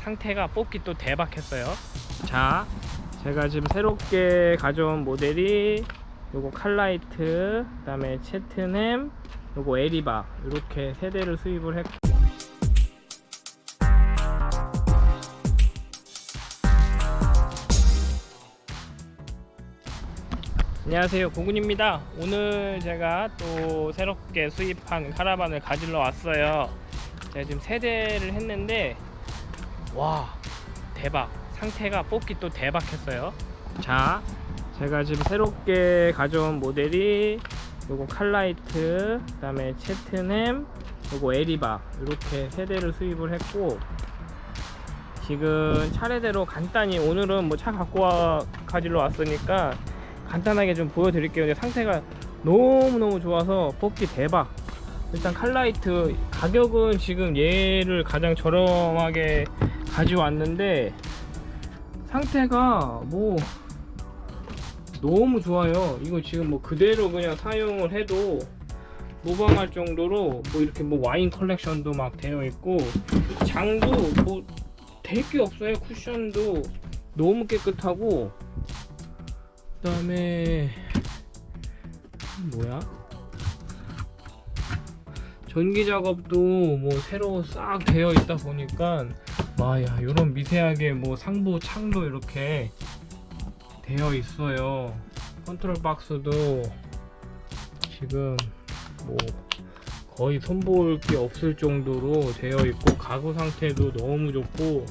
상태가 뽑기 또 대박했어요. 자 제가 지금 새롭게 가져온 모델이 요거 칼라이트 그 다음에 채트넴 요거 에리바 이렇게 세 대를 수입을 했고. 안녕하세요. 고군입니다. 오늘 제가 또 새롭게 수입한 카라반을 가지러 왔어요. 제가 지금 세 대를 했는데 와 대박. 상태가 뽑기 또 대박했어요. 자 제가 지금 새롭게 가져온 모델이 요거 칼라이트 그 다음에 채트넴 요거 에리바 이렇게 세 대를 수입을 했고 지금 차례대로 간단히 오늘은 뭐 차 갖고 와 가지러 왔으니까 간단하게 좀 보여드릴게요. 근데 상태가 너무너무 좋아서 뽑기 대박. 일단 칼라이트 가격은 지금 얘를 가장 저렴하게 가져왔는데 상태가 뭐 너무 좋아요. 이거 지금 뭐 그대로 그냥 사용을 해도 무방할 정도로 뭐 이렇게 뭐 와인 컬렉션도 막 되어 있고 장도 뭐 될 게 없어요. 쿠션도 너무 깨끗하고 그 다음에 뭐야? 전기 작업도 뭐 새로 싹 되어 있다 보니까 와야 이런 미세하게 뭐 상부 창도 이렇게 되어 있어요. 컨트롤 박스도 지금 뭐 거의 손볼 게 없을 정도로 되어 있고 가구 상태도 너무 좋고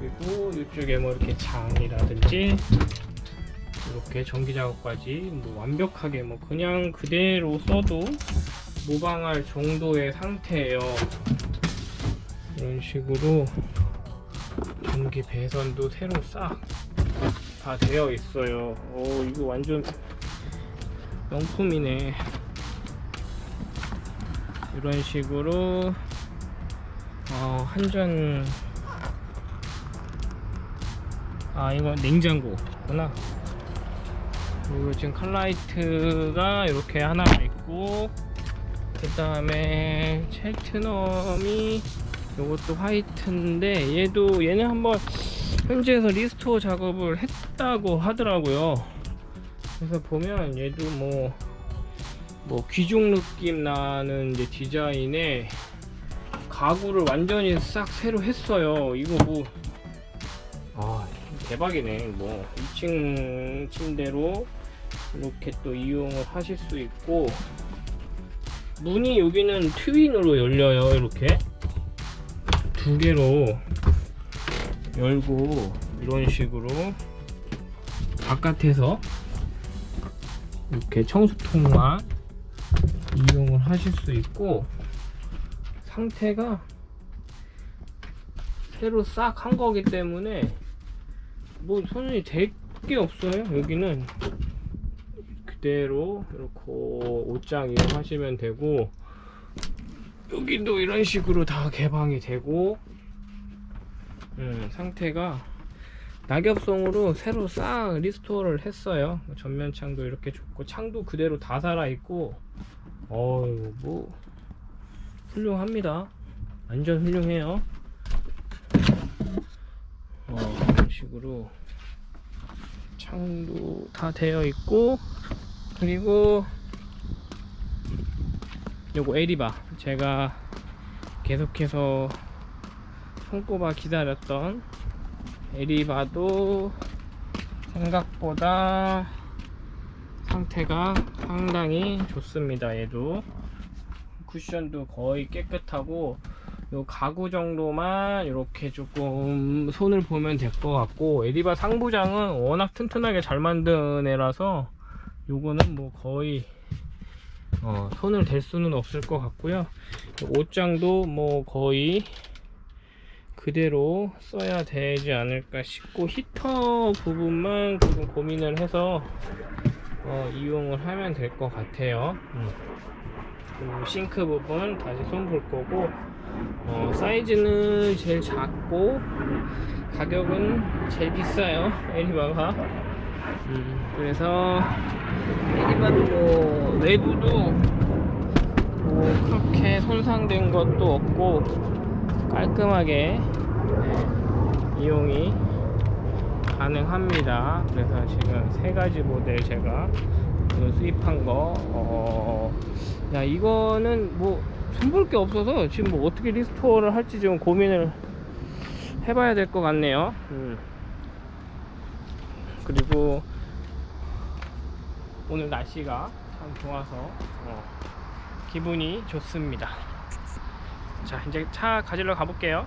그리고 이쪽에 뭐 이렇게 장이라든지 이렇게 전기 작업까지 뭐 완벽하게 뭐 그냥 그대로 써도 무방할 정도의 상태예요 이런 식으로 전기 배선도 새로 싹 다 되어 있어요. 오 이거 완전 명품이네. 이런 식으로 어, 한전 아 이거 냉장고구나. 그리고 지금 칼라이트가 이렇게 하나가 있고 그 다음에 Cheltenham이 이것도 화이트인데 얘도 얘는 한번 현지에서 restore 작업을 했다고 하더라고요. 그래서 보면 얘도 뭐, 뭐 귀족 느낌 나는 이제 디자인에 가구를 완전히 싹 새로 했어요. 이거 뭐 아, 대박이네. 뭐 2층 침대로 이렇게 또 이용을 하실 수 있고 문이 여기는 트윈으로 열려요 이렇게 두 개로 열고 이런 식으로 바깥에서 이렇게 청수통만 이용을 하실 수 있고 상태가 새로 싹 한 거기 때문에 뭐 손이 될 게 없어요. 여기는 그대로 이렇게 옷장 이용하시면 되고 여기도 이런 식으로 다 개방이 되고 음, 상태가 낙엽송으로 새로 싹 restore를 했어요. 전면 창도 이렇게 좋고 창도 그대로 다 살아있고 어유 뭐 훌륭합니다. 완전 훌륭해요. 어, 이런 식으로 창도 다 되어 있고 그리고 요거 Eriba. 제가 계속해서 손꼽아 기다렸던 에리바도 생각보다 상태가 상당히 좋습니다 얘도. 쿠션도 거의 깨끗하고 요 가구 정도만 이렇게 조금 손을 보면 될 것 같고 에리바 상부장은 워낙 튼튼하게 잘 만든 애라서 요거는 뭐 거의 어, 손을 댈 수는 없을 것 같고요. 옷장도 뭐 거의 그대로 써야 되지 않을까 싶고 히터 부분만 조금 고민을 해서 어, 이용을 하면 될 것 같아요. 음. 그리고 싱크 부분 다시 손 볼 거고 어, 사이즈는 제일 작고 가격은 제일 비싸요. 에리바가 음, 그래서 Eriba도 뭐 외부도 뭐 그렇게 손상된 것도 없고 깔끔하게 네, 이용이 가능합니다. 그래서 지금 세 가지 모델 제가 수입한 거, 어, 야, 이거는 뭐 손볼 게 없어서 지금 뭐 어떻게 restore를 할지 좀 고민을 해봐야 될 것 같네요. 음. 그리고 오늘 날씨가 참 좋아서 어, 기분이 좋습니다. 자, 이제 차 가지러 가볼게요.